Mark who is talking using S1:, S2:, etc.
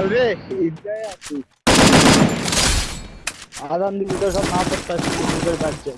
S1: চল রে ঈদগায় আছি আদান দিবি তো সব না করতে আসছি বাচ্চা